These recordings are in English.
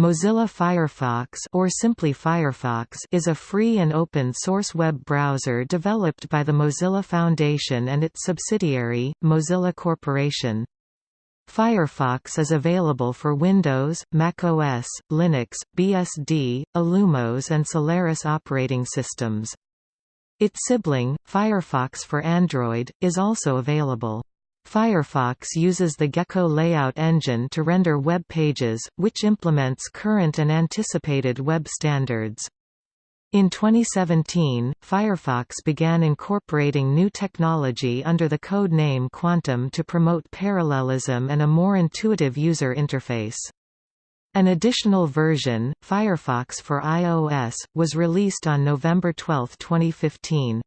Mozilla Firefox or simply Firefox is a free and open-source web browser developed by the Mozilla Foundation and its subsidiary, Mozilla Corporation. Firefox is available for Windows, macOS, Linux, BSD, Illumos and Solaris operating systems. Its sibling, Firefox for Android, is also available. Firefox uses the Gecko layout engine to render web pages, which implements current and anticipated web standards. In 2017, Firefox began incorporating new technology under the code name Quantum to promote parallelism and a more intuitive user interface. An additional version, Firefox for iOS, was released on November 12, 2015.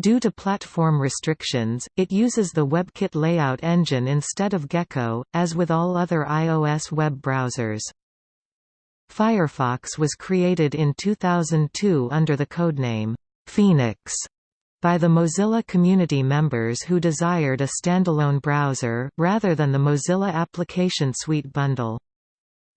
Due to platform restrictions, it uses the WebKit layout engine instead of Gecko, as with all other iOS web browsers. Firefox was created in 2002 under the codename, Phoenix, by the Mozilla community members who desired a standalone browser, rather than the Mozilla Application Suite bundle.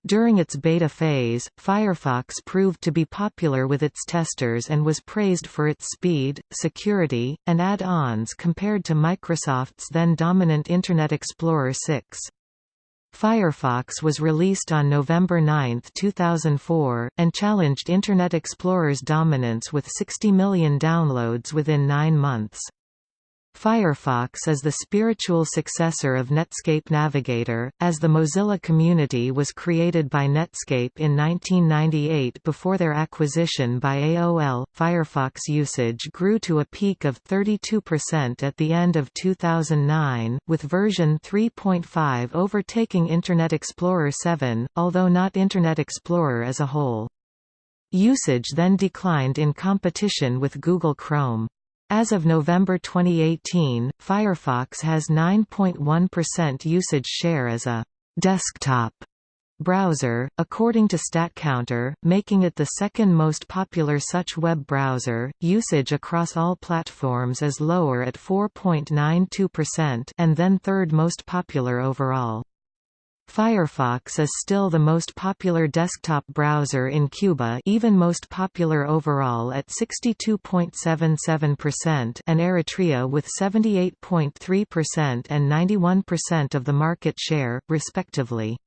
During its beta phase, Firefox proved to be popular with its testers and was praised for its speed, security, and add-ons compared to Microsoft's then dominant Internet Explorer 6. Firefox was released on November 9, 2004, and challenged Internet Explorer's dominance with 60 million downloads within nine months. Firefox is the spiritual successor of Netscape Navigator, as the Mozilla community was created by Netscape in 1998 before their acquisition by AOL. Firefox usage grew to a peak of 32% at the end of 2009, with version 3.5 overtaking Internet Explorer 7, although not Internet Explorer as a whole. Usage then declined in competition with Google Chrome. As of November 2018, Firefox has 9.1% usage share as a desktop browser, according to StatCounter, making it the second most popular such web browser. Usage across all platforms is lower at 4.92% and then third most popular overall. Firefox is still the most popular desktop browser in Cuba even most popular overall at 62.77% and Eritrea with 78.3% and 91% of the market share, respectively.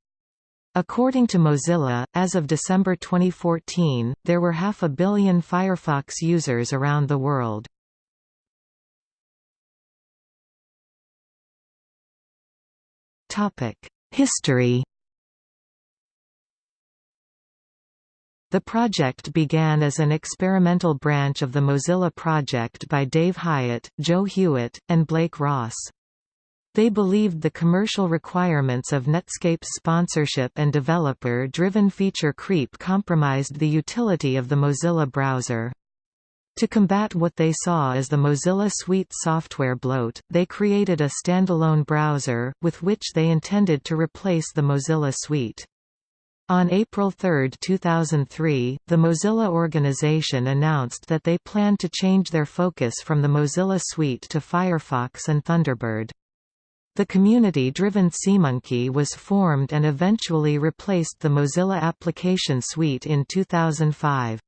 According to Mozilla, as of December 2014, there were half a billion Firefox users around the world. Topic History The project began as an experimental branch of the Mozilla Project by Dave Hyatt, Joe Hewitt, and Blake Ross. They believed the commercial requirements of Netscape's sponsorship and developer-driven feature creep compromised the utility of the Mozilla browser. To combat what they saw as the Mozilla Suite software bloat, they created a standalone browser, with which they intended to replace the Mozilla Suite. On April 3, 2003, the Mozilla organization announced that they planned to change their focus from the Mozilla Suite to Firefox and Thunderbird. The community-driven SeaMonkey was formed and eventually replaced the Mozilla Application Suite in 2005.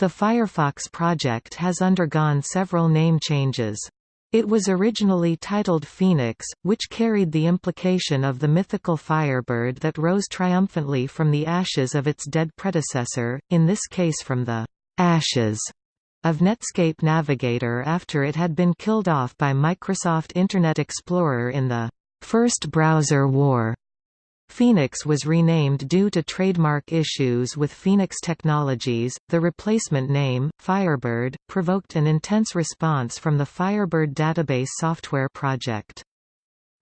The Firefox project has undergone several name changes. It was originally titled Phoenix, which carried the implication of the mythical Firebird that rose triumphantly from the ashes of its dead predecessor, in this case from the ashes of Netscape Navigator after it had been killed off by Microsoft Internet Explorer in the first browser war. Phoenix was renamed due to trademark issues with Phoenix Technologies. The replacement name, Firebird, provoked an intense response from the Firebird database software project.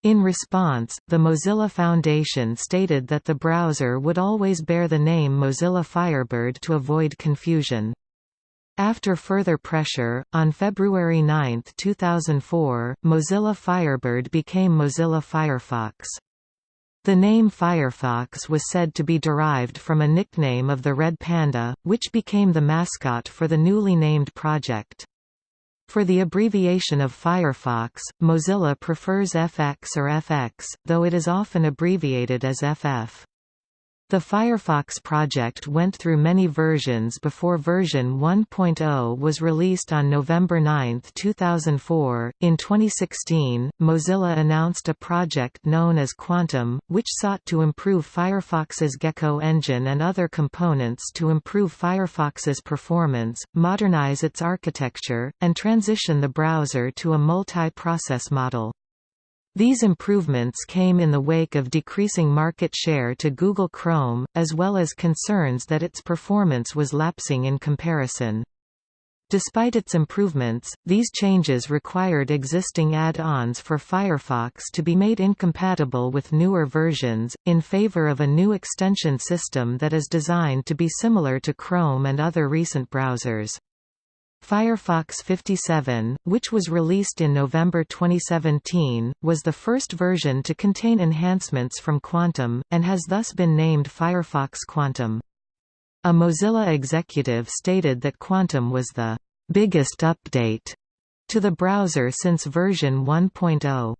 In response, the Mozilla Foundation stated that the browser would always bear the name Mozilla Firebird to avoid confusion. After further pressure, on February 9, 2004, Mozilla Firebird became Mozilla Firefox. The name Firefox was said to be derived from a nickname of the red panda, which became the mascot for the newly named project. For the abbreviation of Firefox, Mozilla prefers FX or FX, though it is often abbreviated as FF. The Firefox project went through many versions before version 1.0 was released on November 9, 2004. In 2016, Mozilla announced a project known as Quantum, which sought to improve Firefox's Gecko engine and other components to improve Firefox's performance, modernize its architecture, and transition the browser to a multi-process model. These improvements came in the wake of decreasing market share to Google Chrome, as well as concerns that its performance was lapsing in comparison. Despite its improvements, these changes required existing add-ons for Firefox to be made incompatible with newer versions, in favor of a new extension system that is designed to be similar to Chrome and other recent browsers. Firefox 57, which was released in November 2017, was the first version to contain enhancements from Quantum, and has thus been named Firefox Quantum. A Mozilla executive stated that Quantum was the biggest update to the browser since version 1.0.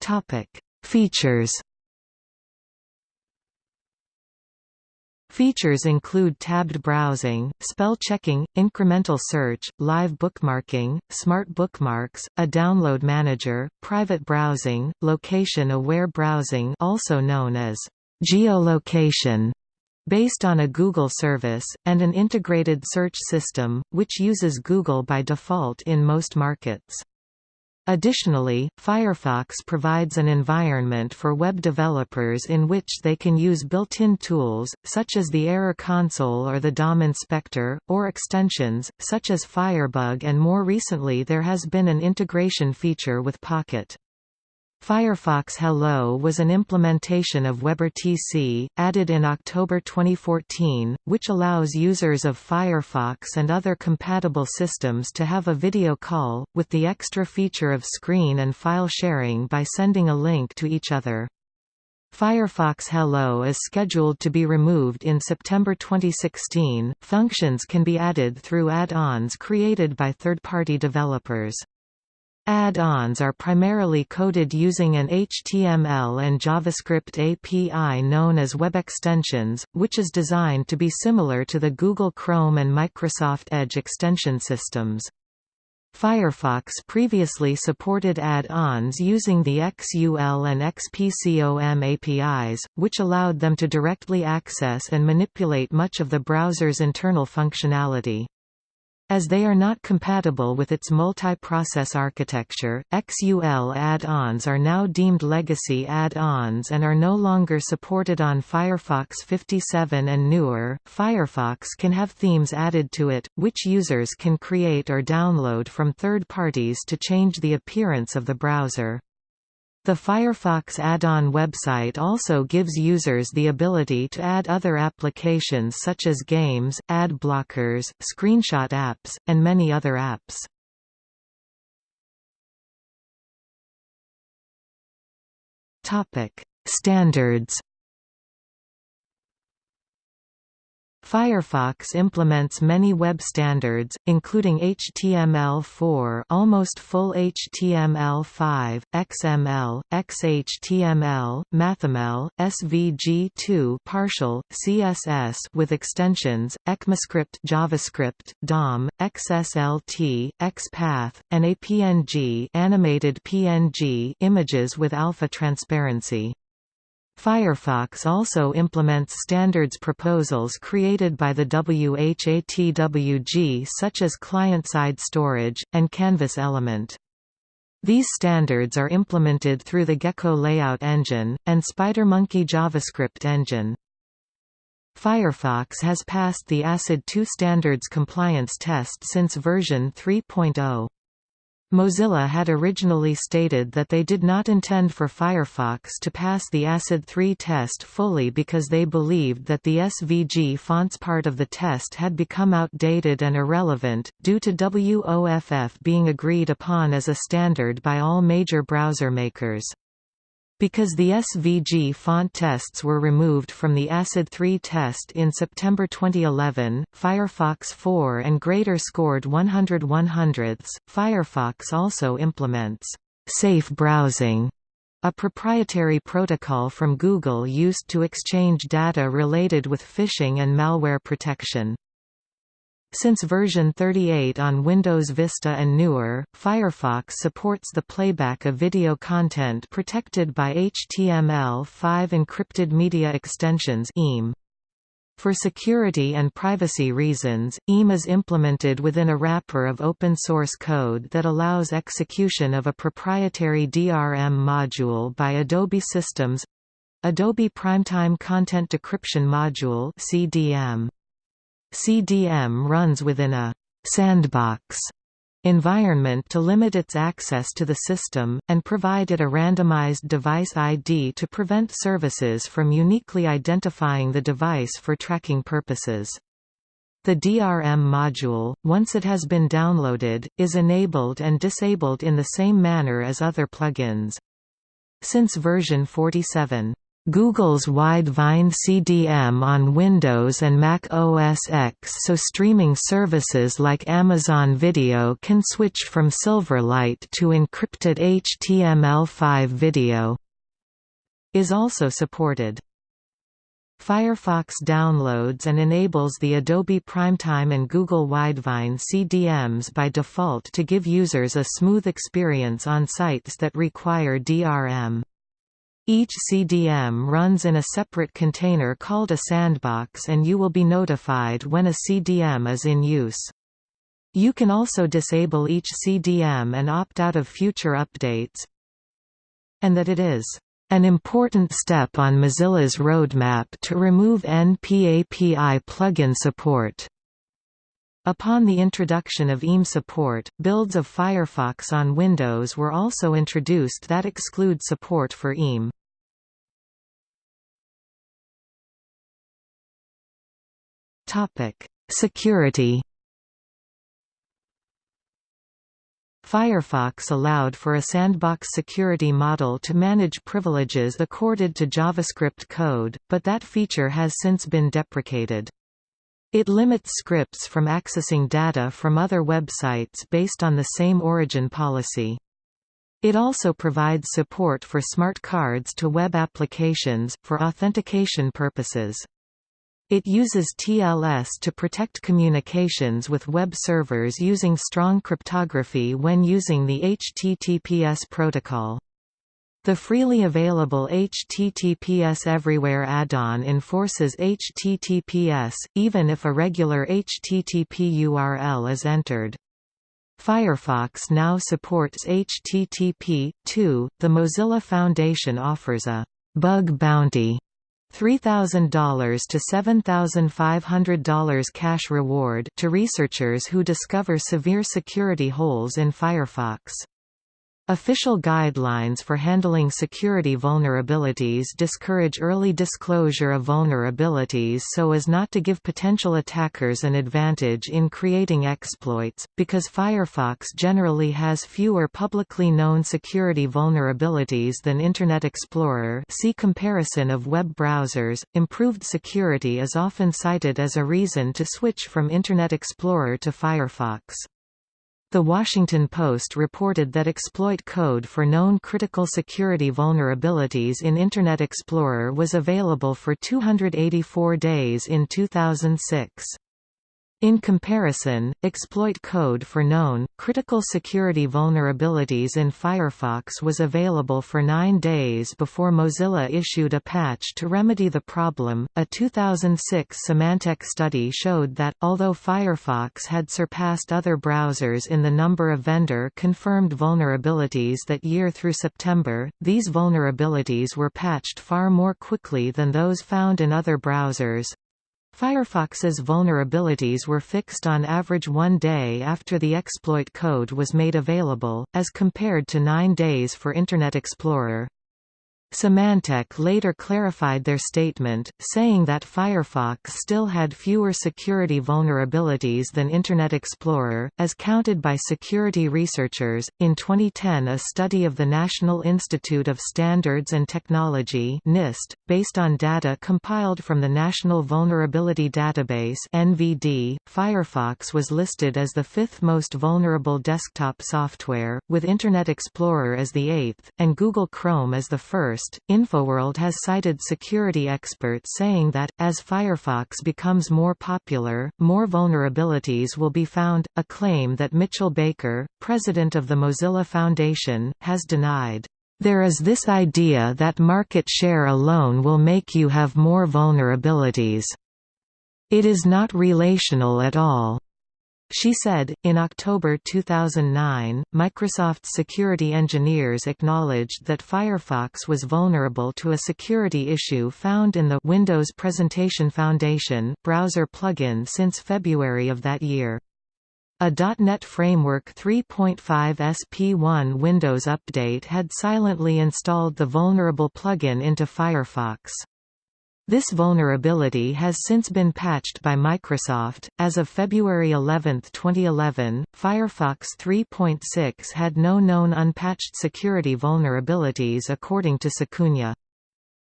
Topic: Features Features include tabbed browsing, spell checking, incremental search, live bookmarking, smart bookmarks, a download manager, private browsing, location-aware browsing also known as geolocation, based on a Google service, and an integrated search system, which uses Google by default in most markets. Additionally, Firefox provides an environment for web developers in which they can use built-in tools, such as the Error Console or the DOM Inspector, or extensions, such as Firebug and more recently there has been an integration feature with Pocket. Firefox Hello was an implementation of WebRTC, added in October 2014, which allows users of Firefox and other compatible systems to have a video call, with the extra feature of screen and file sharing by sending a link to each other. Firefox Hello is scheduled to be removed in September 2016. Functions can be added through add-ons created by third-party developers. Add-ons are primarily coded using an HTML and JavaScript API known as Web Extensions, which is designed to be similar to the Google Chrome and Microsoft Edge extension systems. Firefox previously supported add-ons using the XUL and XPCOM APIs, which allowed them to directly access and manipulate much of the browser's internal functionality. As they are not compatible with its multi-process architecture, XUL add-ons are now deemed legacy add-ons and are no longer supported on Firefox 57 and newer. Firefox can have themes added to it, which users can create or download from third parties to change the appearance of the browser. The Firefox add-on website also gives users the ability to add other applications such as games, ad blockers, screenshot apps, and many other apps. Standards Firefox implements many web standards, including HTML4 almost full HTML5, XML, XHTML, MathML, SVG2 partial, CSS with extensions, ECMAScript JavaScript, DOM, XSLT, XPath, and a PNG animated PNG images with alpha transparency. Firefox also implements standards proposals created by the WHATWG such as client-side storage, and Canvas element. These standards are implemented through the Gecko layout engine, and SpiderMonkey JavaScript engine. Firefox has passed the ACID 2 standards compliance test since version 3.0. Mozilla had originally stated that they did not intend for Firefox to pass the ACID 3 test fully because they believed that the SVG fonts part of the test had become outdated and irrelevant, due to WOFF being agreed upon as a standard by all major browser makers. Because the SVG font tests were removed from the ACID 3 test in September 2011, Firefox 4 and greater scored 100 100ths. Firefox also implements safe browsing a proprietary protocol from Google used to exchange data related with phishing and malware protection. Since version 38 on Windows Vista and newer, Firefox supports the playback of video content protected by HTML5 encrypted media extensions. For security and privacy reasons, EME is implemented within a wrapper of open-source code that allows execution of a proprietary DRM module by Adobe Systems Adobe Primetime Content Decryption Module CDM. CDM runs within a «sandbox» environment to limit its access to the system, and provide it a randomized device ID to prevent services from uniquely identifying the device for tracking purposes. The DRM module, once it has been downloaded, is enabled and disabled in the same manner as other plugins. Since version 47, Google's Widevine CDM on Windows and Mac OS X so streaming services like Amazon Video can switch from Silverlight to encrypted HTML5 video is also supported. Firefox downloads and enables the Adobe Primetime and Google Widevine CDMs by default to give users a smooth experience on sites that require DRM. Each CDM runs in a separate container called a sandbox and you will be notified when a CDM is in use. You can also disable each CDM and opt out of future updates. And that it is an important step on Mozilla's roadmap to remove NPAPI plugin support. Upon the introduction of EME support, builds of Firefox on Windows were also introduced that exclude support for EME. Security Firefox allowed for a sandbox security model to manage privileges accorded to JavaScript code, but that feature has since been deprecated. It limits scripts from accessing data from other websites based on the same origin policy. It also provides support for smart cards to web applications, for authentication purposes. It uses TLS to protect communications with web servers using strong cryptography when using the HTTPS protocol. The freely available HTTPS Everywhere add-on enforces HTTPS, even if a regular HTTP URL is entered. Firefox now supports HTTP. 2. The Mozilla Foundation offers a bug bounty $3,000 to $7,500 cash reward to researchers who discover severe security holes in Firefox. Official guidelines for handling security vulnerabilities discourage early disclosure of vulnerabilities so as not to give potential attackers an advantage in creating exploits, because Firefox generally has fewer publicly known security vulnerabilities than Internet Explorer see comparison of web browsers. Improved security is often cited as a reason to switch from Internet Explorer to Firefox. The Washington Post reported that exploit code for known critical security vulnerabilities in Internet Explorer was available for 284 days in 2006. In comparison, exploit code for known, critical security vulnerabilities in Firefox was available for nine days before Mozilla issued a patch to remedy the problem. A 2006 Symantec study showed that, although Firefox had surpassed other browsers in the number of vendor confirmed vulnerabilities that year through September, these vulnerabilities were patched far more quickly than those found in other browsers. Firefox's vulnerabilities were fixed on average one day after the exploit code was made available, as compared to nine days for Internet Explorer. Symantec later clarified their statement, saying that Firefox still had fewer security vulnerabilities than Internet Explorer, as counted by security researchers. In 2010, a study of the National Institute of Standards and Technology (NIST), based on data compiled from the National Vulnerability Database (NVD), Firefox was listed as the fifth most vulnerable desktop software, with Internet Explorer as the eighth, and Google Chrome as the first InfoWorld has cited security experts saying that, as Firefox becomes more popular, more vulnerabilities will be found, a claim that Mitchell Baker, president of the Mozilla Foundation, has denied. There is this idea that market share alone will make you have more vulnerabilities. It is not relational at all. She said, in October 2009, Microsoft's security engineers acknowledged that Firefox was vulnerable to a security issue found in the Windows Presentation Foundation browser plugin since February of that year. A .NET Framework 3.5 SP1 Windows update had silently installed the vulnerable plugin into Firefox. This vulnerability has since been patched by Microsoft. As of February 11, 2011, Firefox 3.6 had no known unpatched security vulnerabilities according to Secunia.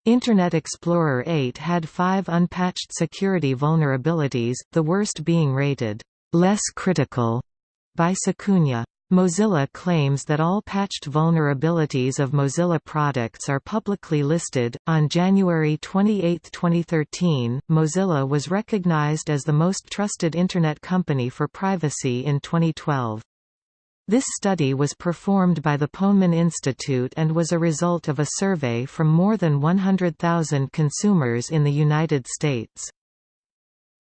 Internet Explorer 8 had five unpatched security vulnerabilities, the worst being rated less critical by Secunia. Mozilla claims that all patched vulnerabilities of Mozilla products are publicly listed. On January 28, 2013, Mozilla was recognized as the most trusted Internet company for privacy in 2012. This study was performed by the Ponemon Institute and was a result of a survey from more than 100,000 consumers in the United States.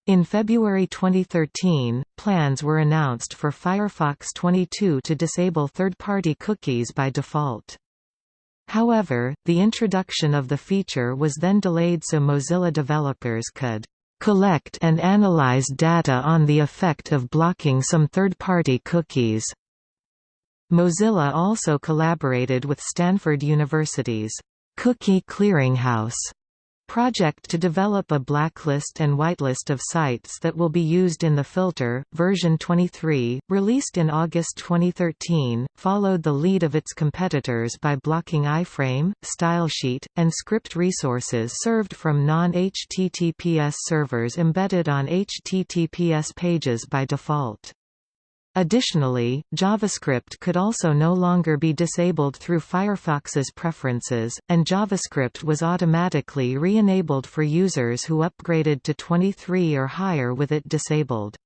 In February 2013, plans were announced for Firefox 22 to disable third-party cookies by default. However, the introduction of the feature was then delayed so Mozilla developers could collect and analyze data on the effect of blocking some third-party cookies. Mozilla also collaborated with Stanford University's Cookie Clearinghouse project to develop a blacklist and whitelist of sites that will be used in the filter. Version 23, released in August 2013, followed the lead of its competitors by blocking iframe, stylesheet, and script resources served from non-HTTPS servers embedded on HTTPS pages by default. Additionally, JavaScript could also no longer be disabled through Firefox's preferences, and JavaScript was automatically re-enabled for users who upgraded to 23 or higher with it disabled.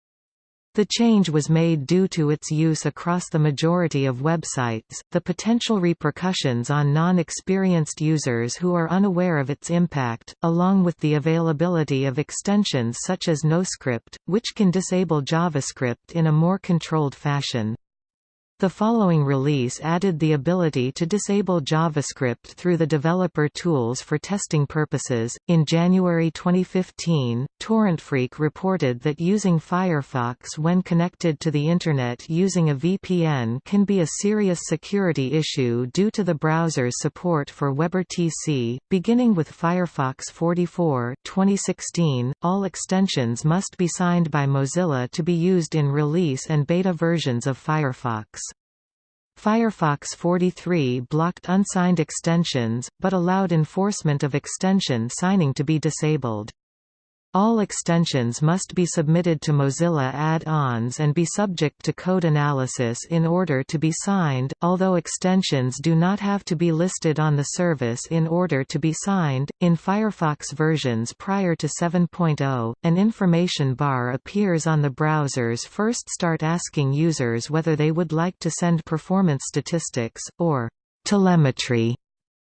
The change was made due to its use across the majority of websites, the potential repercussions on non-experienced users who are unaware of its impact, along with the availability of extensions such as NoScript, which can disable JavaScript in a more controlled fashion. The following release added the ability to disable JavaScript through the developer tools for testing purposes. In January 2015, TorrentFreak reported that using Firefox when connected to the Internet using a VPN can be a serious security issue due to the browser's support for WebRTC. Beginning with Firefox 44 2016, all extensions must be signed by Mozilla to be used in release and beta versions of Firefox. Firefox 43 blocked unsigned extensions, but allowed enforcement of extension signing to be disabled. All extensions must be submitted to Mozilla add-ons and be subject to code analysis in order to be signed, although extensions do not have to be listed on the service in order to be signed. In Firefox versions prior to 7.0, an information bar appears on the browsers first start asking users whether they would like to send performance statistics, or telemetry,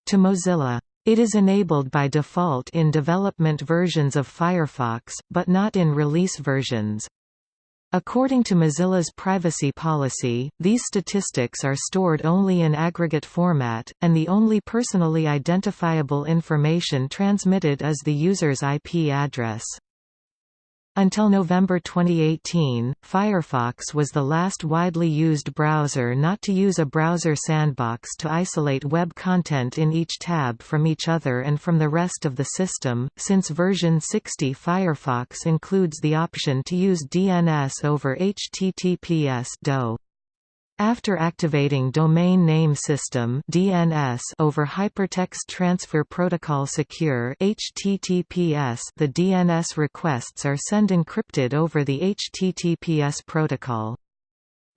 to Mozilla. It is enabled by default in development versions of Firefox, but not in release versions. According to Mozilla's privacy policy, these statistics are stored only in aggregate format, and the only personally identifiable information transmitted is the user's IP address. Until November 2018, Firefox was the last widely used browser not to use a browser sandbox to isolate web content in each tab from each other and from the rest of the system. Since version 60, Firefox includes the option to use DNS over HTTPS DO. After activating Domain Name System (DNS) over Hypertext Transfer Protocol Secure (HTTPS), the DNS requests are sent encrypted over the HTTPS protocol.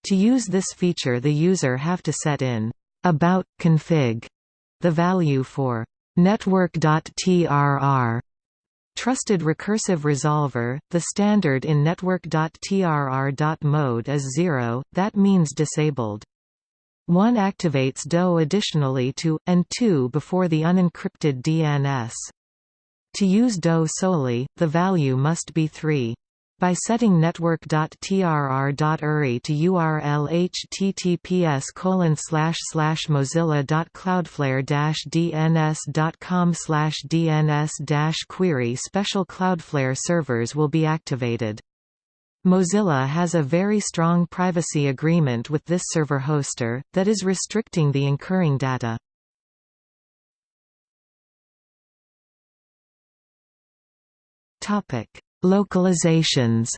To use this feature, the user have to set in about config the value for network.trr Trusted Recursive Resolver, the standard in network.trr. mode is 0, that means disabled. 1 activates DO additionally to, and 2 before the unencrypted DNS. To use DO solely, the value must be 3. By setting network.trr.uri to URL https colon slash slash mozilla.cloudflare-dns.com slash dns query special Cloudflare servers will be activated. Mozilla has a very strong privacy agreement with this server hoster, that is restricting the incurring data. Topic Localizations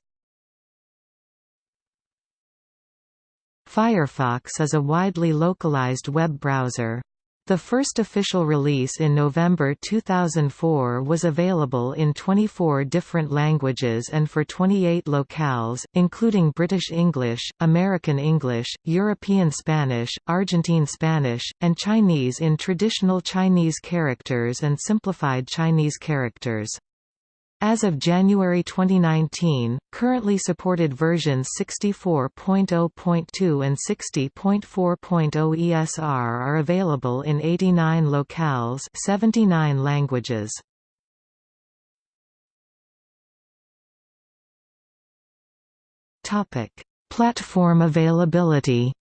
Firefox is a widely localized web browser. The first official release in November 2004 was available in 24 different languages and for 28 locales, including British English, American English, European Spanish, Argentine Spanish, and Chinese in traditional Chinese characters and simplified Chinese characters. As of January 2019, currently supported versions 64.0.2 and 60.4.0 ESR are available in 89 locales 79 languages. Platform availability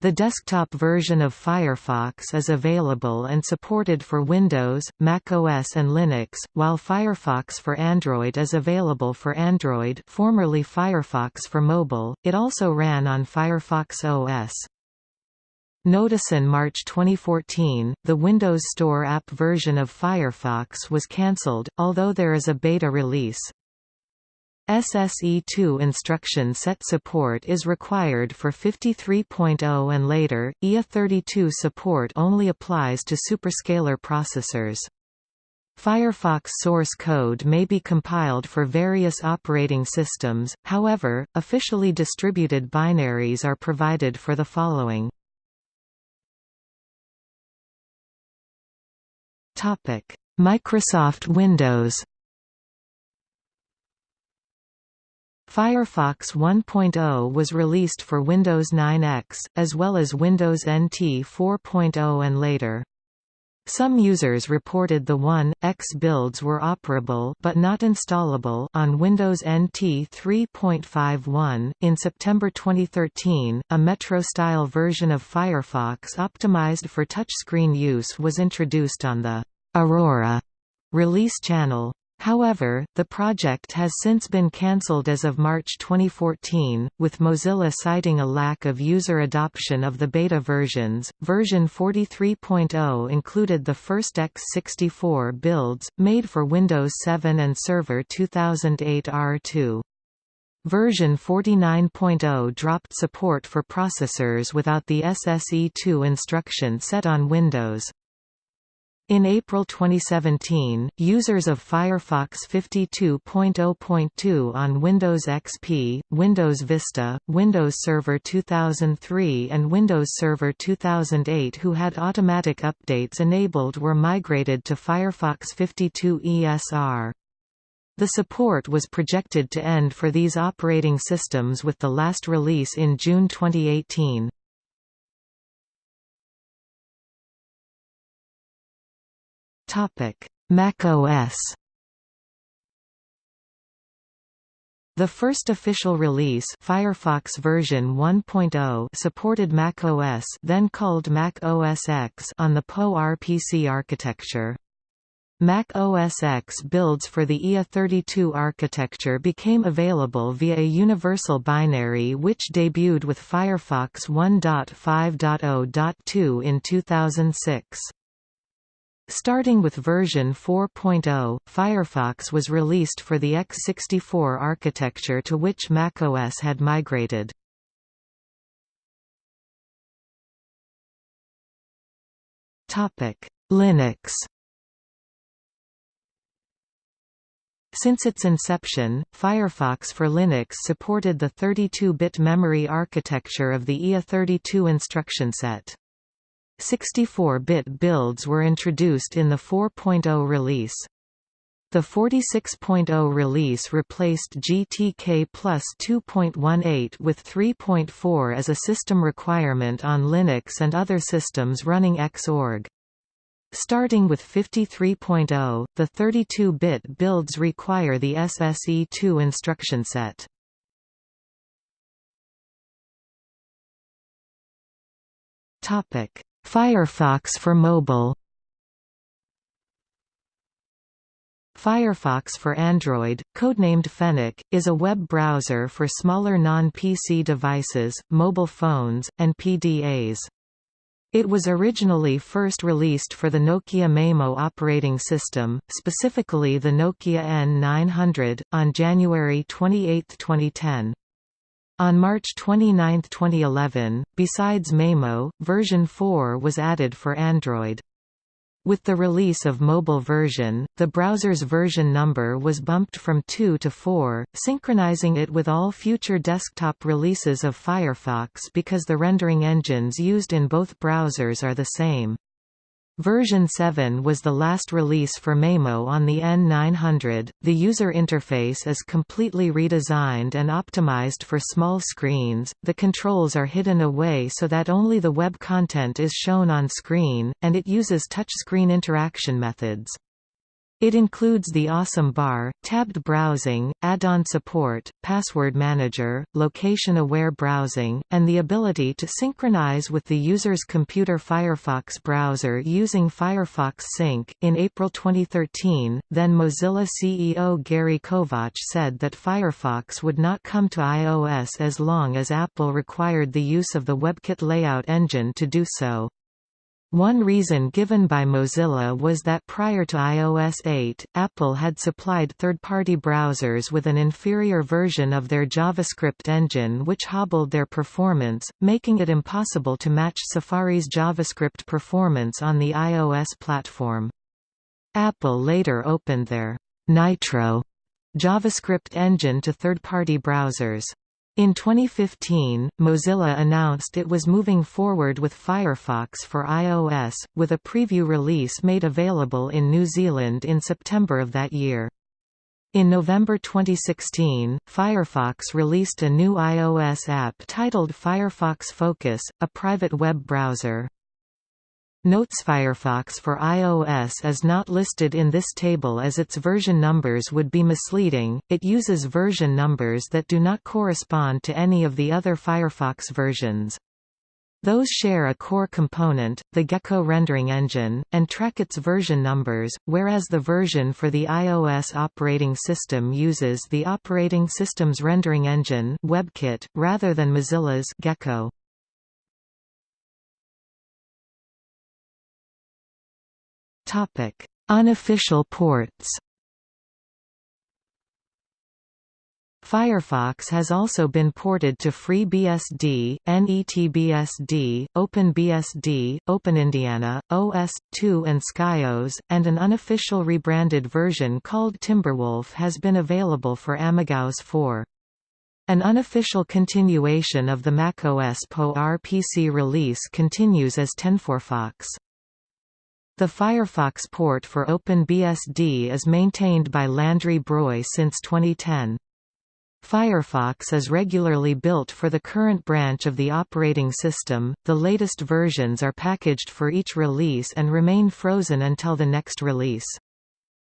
The desktop version of Firefox is available and supported for Windows, Mac OS and Linux, while Firefox for Android is available for Android formerly Firefox for mobile, it also ran on Firefox OS. Notice in March 2014, the Windows Store app version of Firefox was cancelled, although there is a beta release. SSE2 instruction set support is required for 53.0 and later, IA32 support only applies to superscalar processors. Firefox source code may be compiled for various operating systems, however, officially distributed binaries are provided for the following. Microsoft Windows Firefox 1.0 was released for Windows 9X, as well as Windows NT 4.0 and later. Some users reported the 1.x builds were operable but not installable on Windows NT 3.51. In September 2013, a Metro-style version of Firefox optimized for touchscreen use was introduced on the Aurora release channel. However, the project has since been cancelled as of March 2014, with Mozilla citing a lack of user adoption of the beta versions. Version 43.0 included the first x64 builds, made for Windows 7 and Server 2008 R2. Version 49.0 dropped support for processors without the SSE2 instruction set on Windows. In April 2017, users of Firefox 52.0.2 on Windows XP, Windows Vista, Windows Server 2003 and Windows Server 2008 who had automatic updates enabled were migrated to Firefox 52 ESR. The support was projected to end for these operating systems with the last release in June 2018. Topic: Mac OS. The first official release, Firefox version 1.0, supported Mac OS, then called Mac OS X, on the PowerPC architecture. Mac OS X builds for the IA32 architecture became available via a universal binary which debuted with Firefox 1.5.0.2 in 2006. Starting with version 4.0, Firefox was released for the x64 architecture to which macOS had migrated. Linux Since its inception, Firefox for Linux supported the 32-bit memory architecture of the IA32 instruction set. 64-bit builds were introduced in the 4.0 release. The 46.0 release replaced GTK plus 2.18 with 3.4 as a system requirement on Linux and other systems running Xorg. Starting with 53.0, the 32-bit builds require the SSE2 instruction set. Topic: Firefox for mobile Firefox for Android, codenamed Fennec, is a web browser for smaller non-PC devices, mobile phones, and PDAs. It was originally first released for the Nokia Maemo operating system, specifically the Nokia N900, on January 28, 2010. On March 29, 2011, besides Maemo, version 4 was added for Android. With the release of mobile version, the browser's version number was bumped from 2 to 4, synchronizing it with all future desktop releases of Firefox because the rendering engines used in both browsers are the same. Version 7 was the last release for Maemo on the N900. The user interface is completely redesigned and optimized for small screens. The controls are hidden away so that only the web content is shown on screen, and it uses touchscreen interaction methods. It includes the Awesome Bar, tabbed browsing, add-on support, password manager, location-aware browsing, and the ability to synchronize with the user's computer Firefox browser using Firefox Sync. In April 2013, then Mozilla CEO Gary Kovacs said that Firefox would not come to iOS as long as Apple required the use of the WebKit layout engine to do so. One reason given by Mozilla was that prior to iOS 8, Apple had supplied third-party browsers with an inferior version of their JavaScript engine which hobbled their performance, making it impossible to match Safari's JavaScript performance on the iOS platform. Apple later opened their Nitro JavaScript engine to third-party browsers. In 2015, Mozilla announced it was moving forward with Firefox for iOS, with a preview release made available in New Zealand in September of that year. In November 2016, Firefox released a new iOS app titled Firefox Focus, a private web browser. Notes Firefox for iOS is not listed in this table as its version numbers would be misleading, it uses version numbers that do not correspond to any of the other Firefox versions. Those share a core component, the Gecko rendering engine, and track its version numbers, whereas the version for the iOS operating system uses the operating system's rendering engine WebKit, rather than Mozilla's Gecko. Topic: Unofficial ports. Firefox has also been ported to FreeBSD, NETBSD, OpenBSD, OpenIndiana, OS/2 and Skyos, and an unofficial rebranded version called Timberwolf has been available for AmigaOS 4. An unofficial continuation of the macOS PowerPC release continues as 10.4fox. The Firefox port for OpenBSD is maintained by Landry Breuil since 2010. Firefox is regularly built for the current branch of the operating system. The latest versions are packaged for each release and remain frozen until the next release.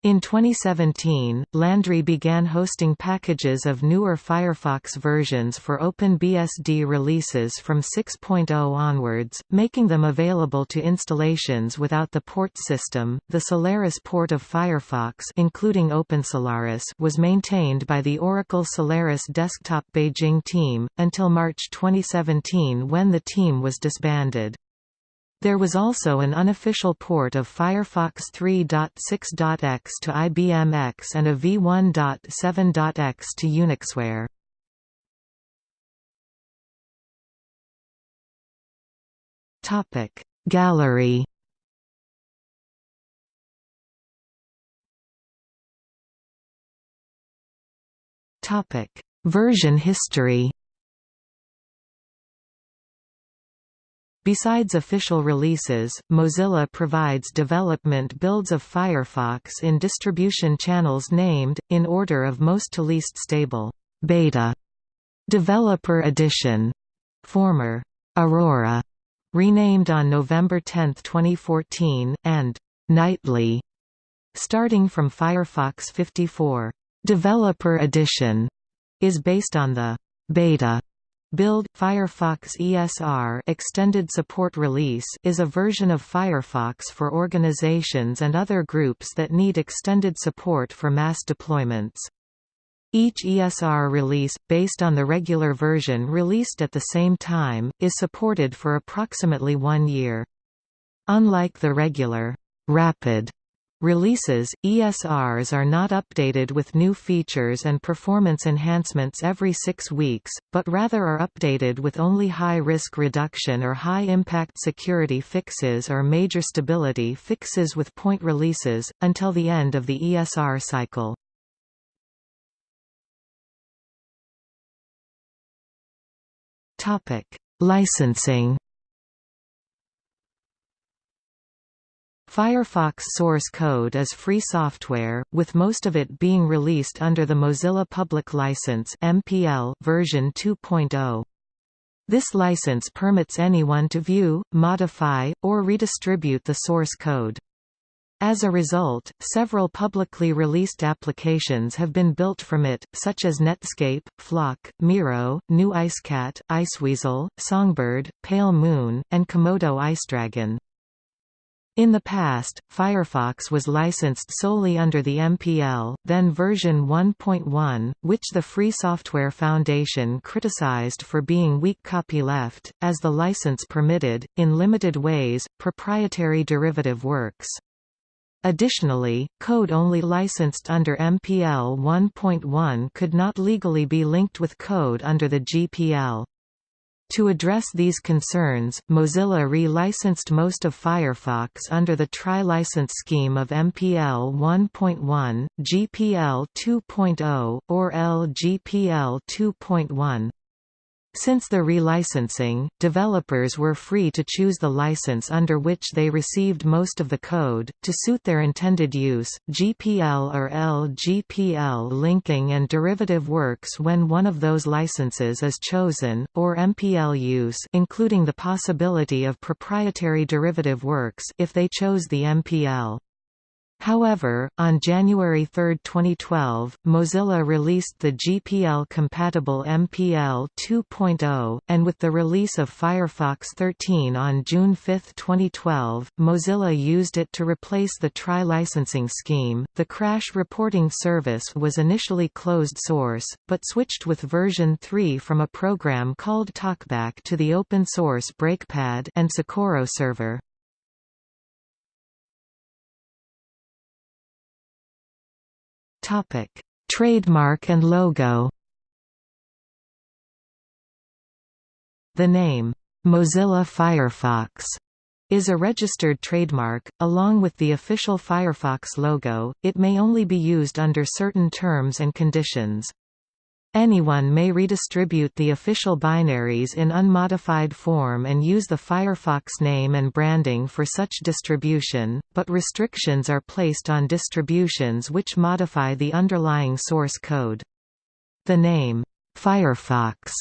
In 2017, Landry began hosting packages of newer Firefox versions for OpenBSD releases from 6.0 onwards, making them available to installations without the port system. The Solaris port of Firefox, including OpenSolaris, was maintained by the Oracle Solaris Desktop Beijing team until March 2017 when the team was disbanded. There was also an unofficial port of Firefox 3.6.x to IBM X and a v1.7.x to Unixware. Topic Gallery Topic Version history Besides official releases, Mozilla provides development builds of Firefox in distribution channels named, in order of most to least stable, Beta, Developer Edition, former Aurora, renamed on November 10, 2014, and Nightly, starting from Firefox 54. Developer Edition is based on the Beta Build Firefox ESR Extended Support Release is a version of Firefox for organizations and other groups that need extended support for mass deployments. Each ESR release, based on the regular version released at the same time, is supported for approximately one year. Unlike the regular, rapid Releases, ESRs are not updated with new features and performance enhancements every six weeks, but rather are updated with only high-risk reduction or high-impact security fixes or major stability fixes with point releases, until the end of the ESR cycle. Licensing Firefox source code is free software, with most of it being released under the Mozilla Public License (MPL) version 2.0. This license permits anyone to view, modify, or redistribute the source code. As a result, several publicly released applications have been built from it, such as Netscape, Flock, Miro, GNU IceCat, Iceweasel, Songbird, Pale Moon, and Komodo IceDragon. In the past, Firefox was licensed solely under the MPL, then version 1.1, which the Free Software Foundation criticized for being weak copyleft, as the license permitted, in limited ways, proprietary derivative works. Additionally, code only licensed under MPL 1.1 could not legally be linked with code under the GPL. To address these concerns, Mozilla re-licensed most of Firefox under the tri-license scheme of MPL 1.1, GPL 2.0, or LGPL 2.1. Since the relicensing, developers were free to choose the license under which they received most of the code, to suit their intended use, GPL or LGPL linking and derivative works when one of those licenses is chosen, or MPL use including the possibility of proprietary derivative works if they chose the MPL. However, on January 3, 2012, Mozilla released the GPL-compatible MPL 2.0, and with the release of Firefox 13 on June 5, 2012, Mozilla used it to replace the tri-licensing scheme. The crash reporting service was initially closed source, but switched with version 3 from a program called TalkBack to the open-source Breakpad and Socorro server. Trademark and logo. The name Mozilla Firefox is a registered trademark, along with the official Firefox logo, it may only be used under certain terms and conditions. Anyone may redistribute the official binaries in unmodified form and use the Firefox name and branding for such distribution, but restrictions are placed on distributions which modify the underlying source code. The name, Firefox,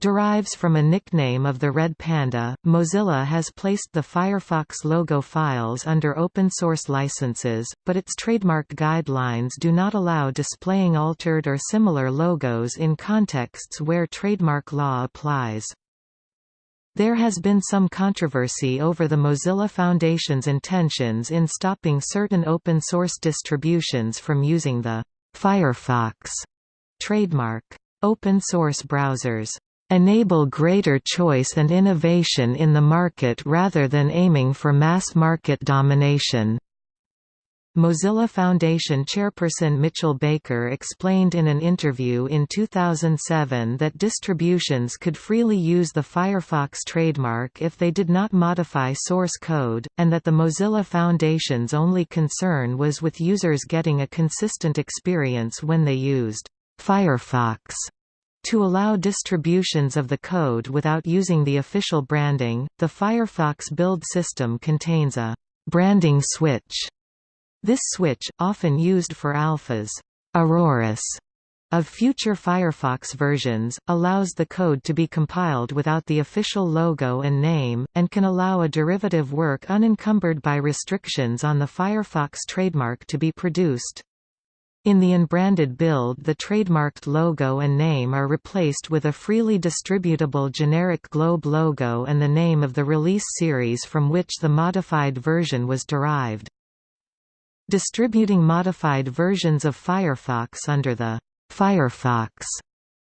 derives from a nickname of the Red Panda. Mozilla has placed the Firefox logo files under open source licenses, but its trademark guidelines do not allow displaying altered or similar logos in contexts where trademark law applies. There has been some controversy over the Mozilla Foundation's intentions in stopping certain open source distributions from using the Firefox trademark. Open source browsers enable greater choice and innovation in the market rather than aiming for mass market domination. Mozilla Foundation chairperson Mitchell Baker explained in an interview in 2007 that distributions could freely use the Firefox trademark if they did not modify source code, and that the Mozilla Foundation's only concern was with users getting a consistent experience when they used Firefox. To allow distributions of the code without using the official branding, the Firefox build system contains a branding switch. This switch, often used for alphas Auroras of future Firefox versions, allows the code to be compiled without the official logo and name, and can allow a derivative work unencumbered by restrictions on the Firefox trademark to be produced. In the unbranded build the trademarked logo and name are replaced with a freely distributable generic globe logo and the name of the release series from which the modified version was derived. Distributing modified versions of Firefox under the Firefox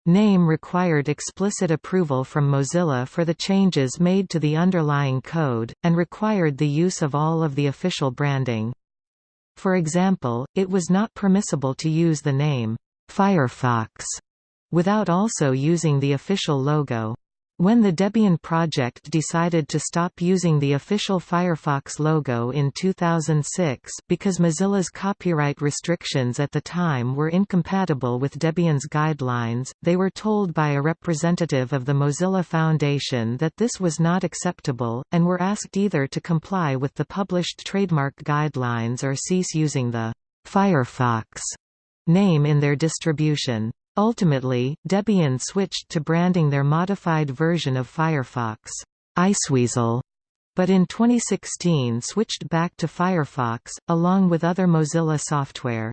name required explicit approval from Mozilla for the changes made to the underlying code, and required the use of all of the official branding. For example, it was not permissible to use the name, Firefox, without also using the official logo. When the Debian project decided to stop using the official Firefox logo in 2006 because Mozilla's copyright restrictions at the time were incompatible with Debian's guidelines, they were told by a representative of the Mozilla Foundation that this was not acceptable, and were asked either to comply with the published trademark guidelines or cease using the Firefox name in their distribution. Ultimately, Debian switched to branding their modified version of Firefox, Iceweasel, but in 2016 switched back to Firefox, along with other Mozilla software.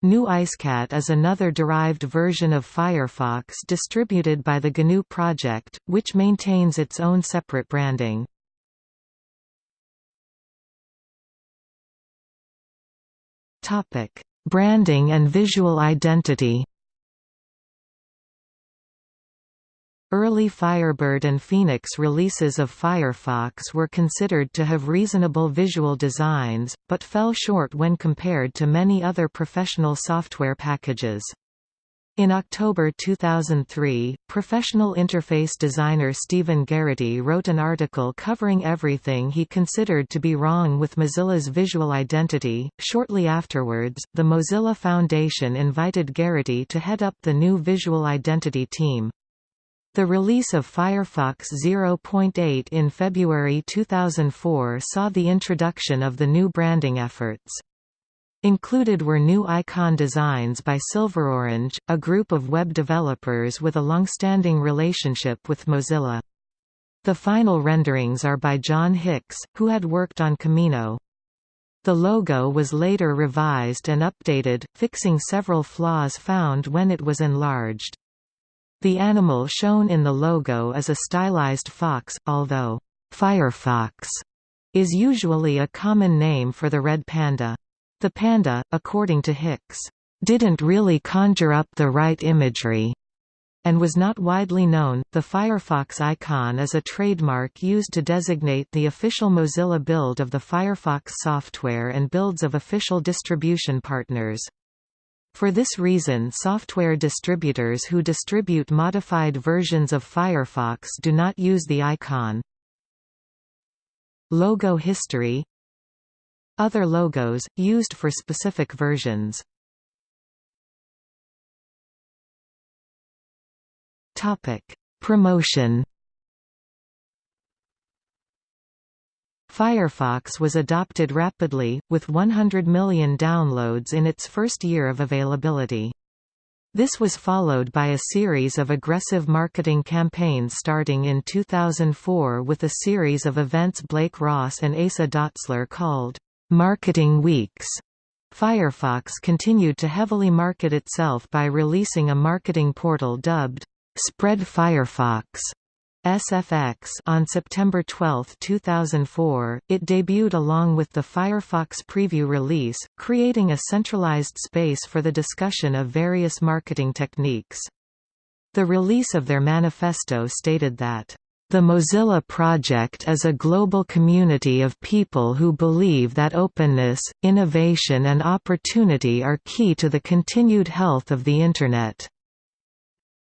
GNU IceCat is another derived version of Firefox distributed by the GNU project, which maintains its own separate branding. Branding and visual identity Early Firebird and Phoenix releases of Firefox were considered to have reasonable visual designs, but fell short when compared to many other professional software packages. In October 2003, professional interface designer Steven Garrity wrote an article covering everything he considered to be wrong with Mozilla's visual identity. Shortly afterwards, the Mozilla Foundation invited Garrity to head up the new visual identity team. The release of Firefox 0.8 in February 2004 saw the introduction of the new branding efforts. Included were new icon designs by SilverOrange, a group of web developers with a long-standing relationship with Mozilla. The final renderings are by John Hicks, who had worked on Camino. The logo was later revised and updated, fixing several flaws found when it was enlarged. The animal shown in the logo is a stylized fox, although Firefox is usually a common name for the red panda. The panda, according to Hicks, didn't really conjure up the right imagery and was not widely known. The Firefox icon is a trademark used to designate the official Mozilla build of the Firefox software and builds of official distribution partners. For this reason software distributors who distribute modified versions of Firefox do not use the icon. Logo history. Other logos, used for specific versions. Promotion Firefox was adopted rapidly, with 100 million downloads in its first year of availability. This was followed by a series of aggressive marketing campaigns starting in 2004 with a series of events Blake Ross and Asa Dotzler called Marketing Weeks. Firefox continued to heavily market itself by releasing a marketing portal dubbed Spread Firefox SFX on September 12, 2004, it debuted along with the Firefox preview release, creating a centralized space for the discussion of various marketing techniques. The release of their manifesto stated that the Mozilla Project is a global community of people who believe that openness, innovation and opportunity are key to the continued health of the Internet.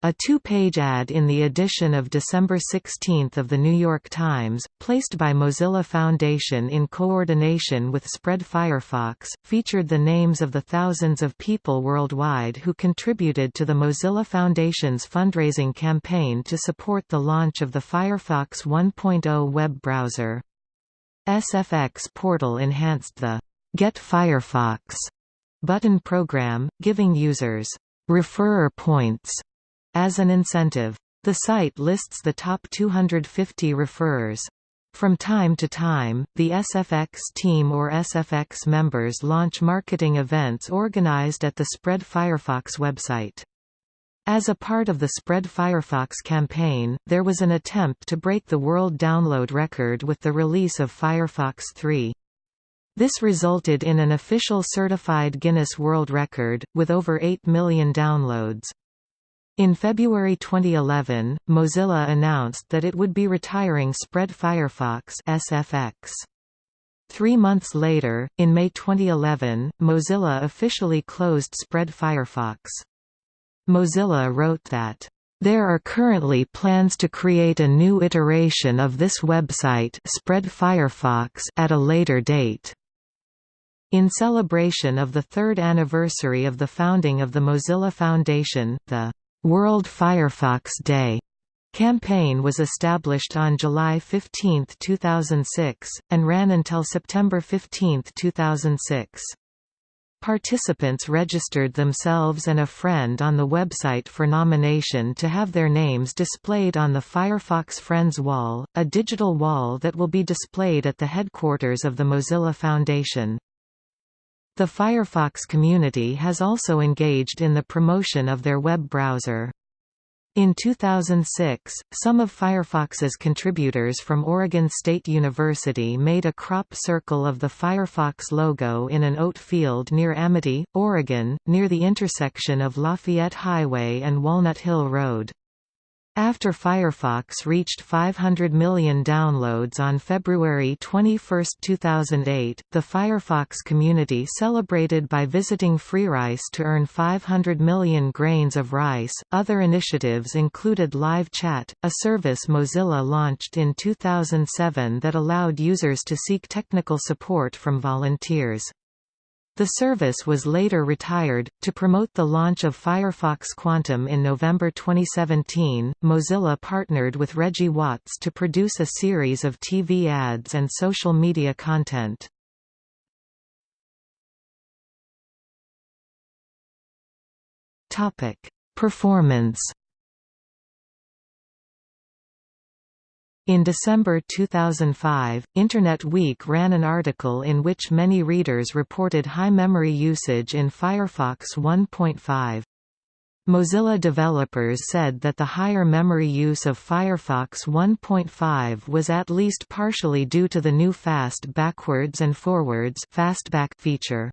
A two-page ad in the edition of December 16 of The New York Times, placed by Mozilla Foundation in coordination with Spread Firefox, featured the names of the thousands of people worldwide who contributed to the Mozilla Foundation's fundraising campaign to support the launch of the Firefox 1.0 web browser. SFX portal enhanced the Get Firefox button program, giving users referrer points as an incentive. The site lists the top 250 referrers. From time to time, the SFX team or SFX members launch marketing events organized at the Spread Firefox website. As a part of the Spread Firefox campaign, there was an attempt to break the world download record with the release of Firefox 3. This resulted in an official certified Guinness World Record, with over 8 million downloads. In February 2011, Mozilla announced that it would be retiring Spread Firefox SFX. Three months later, in May 2011, Mozilla officially closed Spread Firefox. Mozilla wrote that, "...there are currently plans to create a new iteration of this website Spread Firefox at a later date." In celebration of the third anniversary of the founding of the Mozilla Foundation, the World Firefox Day campaign was established on July 15, 2006, and ran until September 15, 2006. Participants registered themselves and a friend on the website for nomination to have their names displayed on the Firefox Friends wall, a digital wall that will be displayed at the headquarters of the Mozilla Foundation. The Firefox community has also engaged in the promotion of their web browser. In 2006, some of Firefox's contributors from Oregon State University made a crop circle of the Firefox logo in an oat field near Amity, Oregon, near the intersection of Lafayette Highway and Walnut Hill Road. After Firefox reached 500 million downloads on February 21, 2008, the Firefox community celebrated by visiting FreeRice to earn 500 million grains of rice. Other initiatives included Live Chat, a service Mozilla launched in 2007 that allowed users to seek technical support from volunteers. The service was later retired. To promote the launch of Firefox Quantum in November 2017, Mozilla partnered with Reggie Watts to produce a series of TV ads and social media content. Topic: Performance In December 2005, Internet Week ran an article in which many readers reported high memory usage in Firefox 1.5. Mozilla developers said that the higher memory use of Firefox 1.5 was at least partially due to the new fast backwards and forwards fastback feature.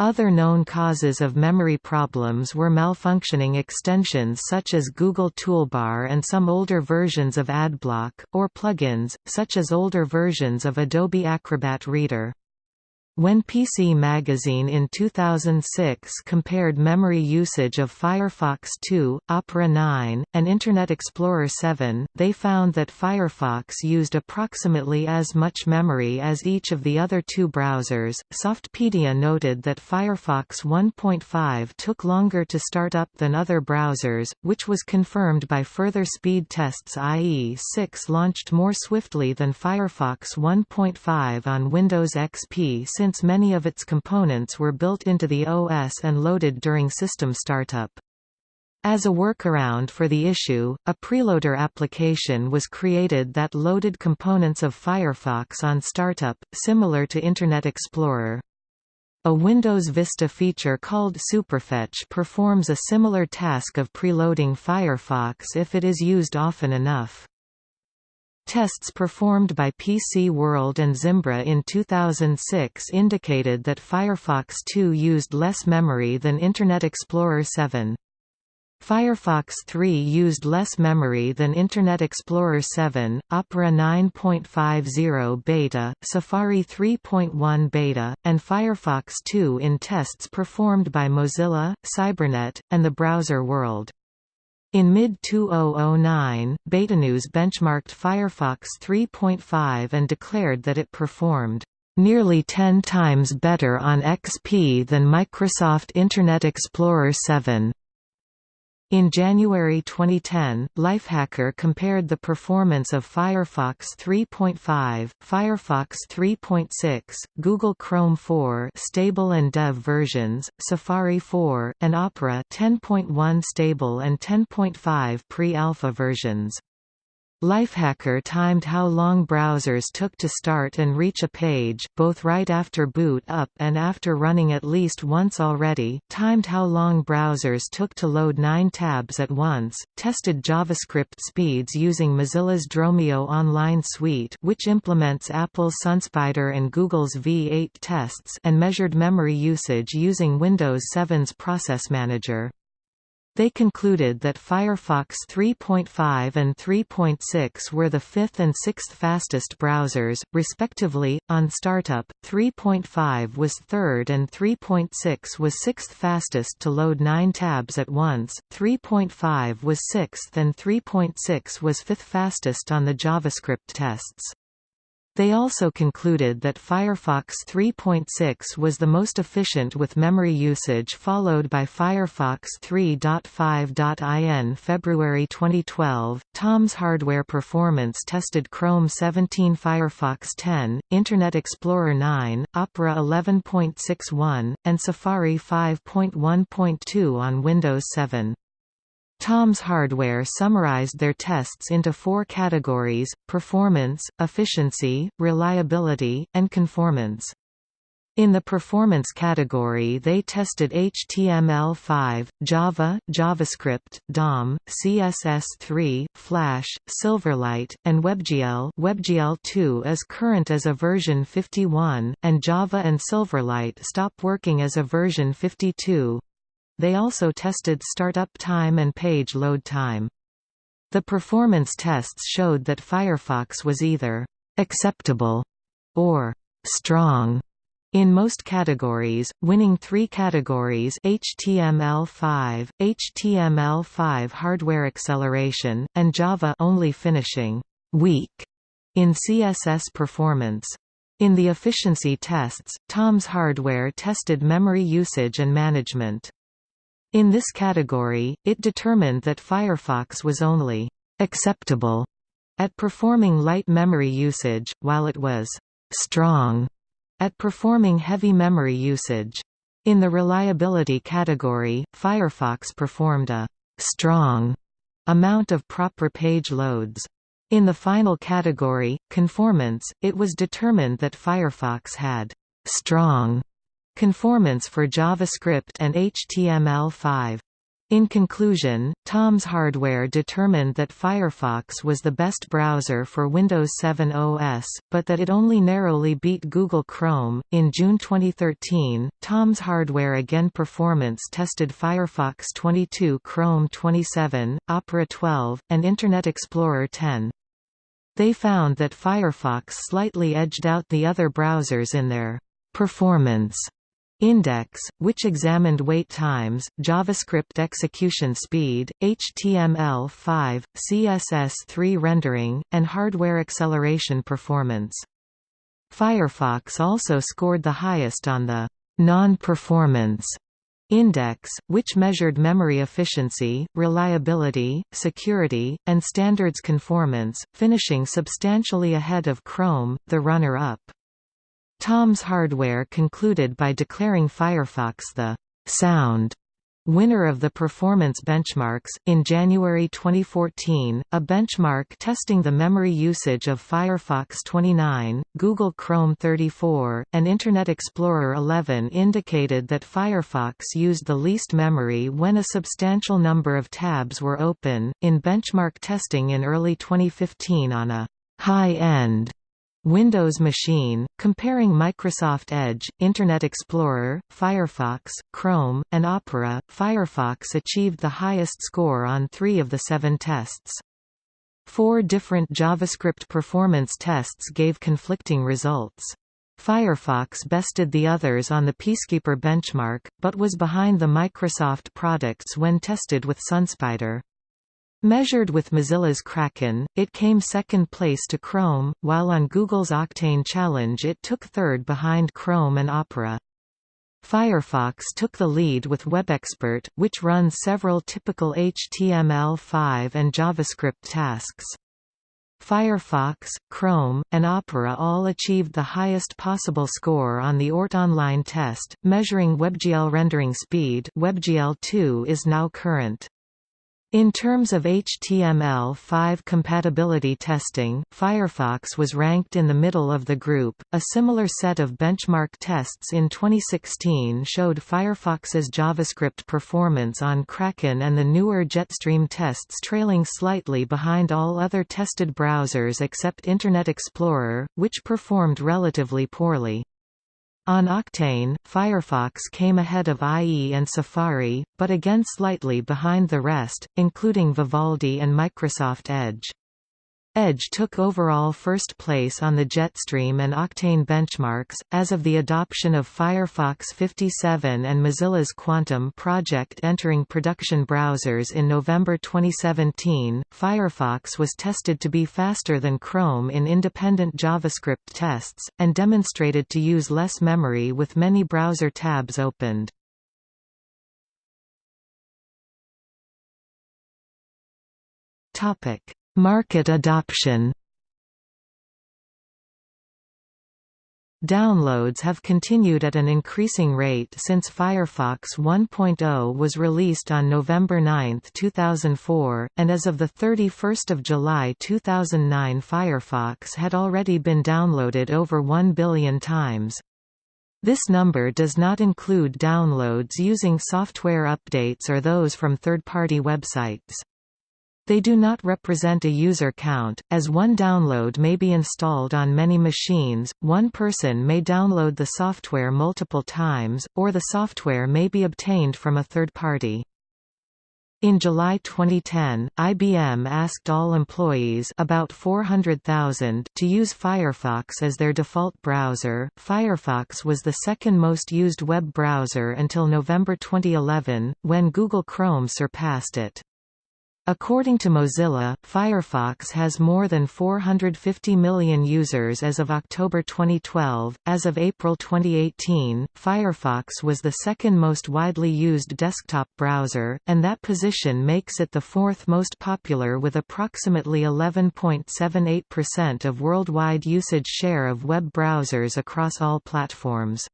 Other known causes of memory problems were malfunctioning extensions such as Google Toolbar and some older versions of AdBlock, or plugins, such as older versions of Adobe Acrobat Reader. When PC Magazine in 2006 compared memory usage of Firefox 2, Opera 9, and Internet Explorer 7, they found that Firefox used approximately as much memory as each of the other two browsers. Softpedia noted that Firefox 1.5 took longer to start up than other browsers, which was confirmed by further speed tests IE 6 launched more swiftly than Firefox 1.5 on Windows XP since many of its components were built into the OS and loaded during system startup. As a workaround for the issue, a preloader application was created that loaded components of Firefox on startup, similar to Internet Explorer. A Windows Vista feature called Superfetch performs a similar task of preloading Firefox if it is used often enough. Tests performed by PC World and Zimbra in 2006 indicated that Firefox 2 used less memory than Internet Explorer 7. Firefox 3 used less memory than Internet Explorer 7, Opera 9.50 beta, Safari 3.1 beta, and Firefox 2 in tests performed by Mozilla, Cybernet, and the browser world. In mid-2009, Betanews benchmarked Firefox 3.5 and declared that it performed nearly 10 times better on XP than Microsoft Internet Explorer 7. In January 2010, Lifehacker compared the performance of Firefox 3.5, Firefox 3.6, Google Chrome 4 stable and dev versions, Safari 4, and Opera 10.1 stable and 10.5 pre-alpha versions. Lifehacker timed how long browsers took to start and reach a page, both right after boot up and after running at least once already, timed how long browsers took to load nine tabs at once, tested JavaScript speeds using Mozilla's Dromaeo Online Suite which implements Apple's SunSpider and Google's V8 tests and measured memory usage using Windows 7's Process Manager. They concluded that Firefox 3.5 and 3.6 were the fifth and sixth fastest browsers, respectively. On startup, 3.5 was third and 3.6 was sixth fastest to load nine tabs at once, 3.5 was sixth and 3.6 was fifth fastest on the JavaScript tests. They also concluded that Firefox 3.6 was the most efficient with memory usage followed by Firefox 3.5. February 2012, Tom's Hardware Performance tested Chrome 17 Firefox 10, Internet Explorer 9, Opera 11.61, and Safari 5.1.2 on Windows 7. Tom's Hardware summarized their tests into four categories, performance, efficiency, reliability, and conformance. In the performance category they tested HTML5, Java, JavaScript, DOM, CSS3, Flash, Silverlight, and WebGL WebGL2 is current as a version 51, and Java and Silverlight stop working as a version 52. They also tested startup time and page load time. The performance tests showed that Firefox was either «acceptable» or «strong» in most categories, winning three categories HTML5, HTML5 hardware acceleration, and Java only finishing «weak» in CSS performance. In the efficiency tests, Tom's Hardware tested memory usage and management. In this category, it determined that Firefox was only «acceptable» at performing light memory usage, while it was «strong» at performing heavy memory usage. In the reliability category, Firefox performed a «strong» amount of proper page loads. In the final category, conformance, it was determined that Firefox had «strong» Conformance for JavaScript and HTML5. In conclusion, Tom's Hardware determined that Firefox was the best browser for Windows 7 OS, but that it only narrowly beat Google Chrome. In June 2013, Tom's Hardware again performance tested Firefox 22, Chrome 27, Opera 12, and Internet Explorer 10. They found that Firefox slightly edged out the other browsers in their performance Index, which examined wait times, JavaScript execution speed, HTML5, CSS3 rendering, and hardware acceleration performance. Firefox also scored the highest on the non-performance index, which measured memory efficiency, reliability, security, and standards conformance, finishing substantially ahead of Chrome, the runner-up. Tom's Hardware concluded by declaring Firefox the «sound» Winner of the performance benchmarks. In January 2014, a benchmark testing the memory usage of Firefox 29, Google Chrome 34, and Internet Explorer 11 indicated that Firefox used the least memory when a substantial number of tabs were open. In benchmark testing in early 2015 on a high end Windows machine, comparing Microsoft Edge, Internet Explorer, Firefox, Chrome, and Opera, Firefox achieved the highest score on three of the seven tests. Four different JavaScript performance tests gave conflicting results. Firefox bested the others on the Peacekeeper benchmark, but was behind the Microsoft products when tested with SunSpider. Measured with Mozilla's Kraken, it came second place to Chrome, while on Google's Octane Challenge it took third behind Chrome and Opera. Firefox took the lead with WebXPRT, which runs several typical HTML5 and JavaScript tasks. Firefox, Chrome, and Opera all achieved the highest possible score on the Oort Online test, measuring WebGL rendering speed WebGL2 is now current. In terms of HTML5 compatibility testing, Firefox was ranked in the middle of the group. A similar set of benchmark tests in 2016 showed Firefox's JavaScript performance on Kraken and the newer Jetstream tests trailing slightly behind all other tested browsers except Internet Explorer, which performed relatively poorly. On Octane, Firefox came ahead of IE and Safari, but again slightly behind the rest, including Vivaldi and Microsoft Edge. Edge took overall first place on the Jetstream and Octane benchmarks. As of the adoption of Firefox 57 and Mozilla's Quantum project entering production browsers in November 2017, Firefox was tested to be faster than Chrome in independent JavaScript tests, and demonstrated to use less memory with many browser tabs opened. Topic Market adoption Downloads have continued at an increasing rate since Firefox 1.0 was released on November 9, 2004, and as of 31 July 2009 Firefox had already been downloaded over 1 billion times. This number does not include downloads using software updates or those from third-party websites. They do not represent a user count, as one download may be installed on many machines, one person may download the software multiple times, or the software may be obtained from a third party. In July 2010, IBM asked all employees about 400,000 to use Firefox as their default browser. Firefox was the second most used web browser until November 2011, when Google Chrome surpassed it. According to Mozilla, Firefox has more than 450 million users as of October 2012. As of April 2018, Firefox was the second most widely used desktop browser, and that position makes it the fourth most popular with approximately 11.78% of worldwide usage share of web browsers across all platforms.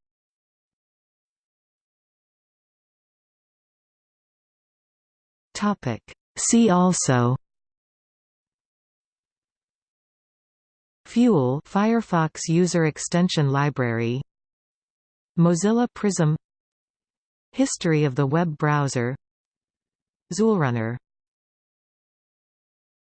Topic See also Fuel Firefox User Extension Library Mozilla Prism History of the web browser XULRunner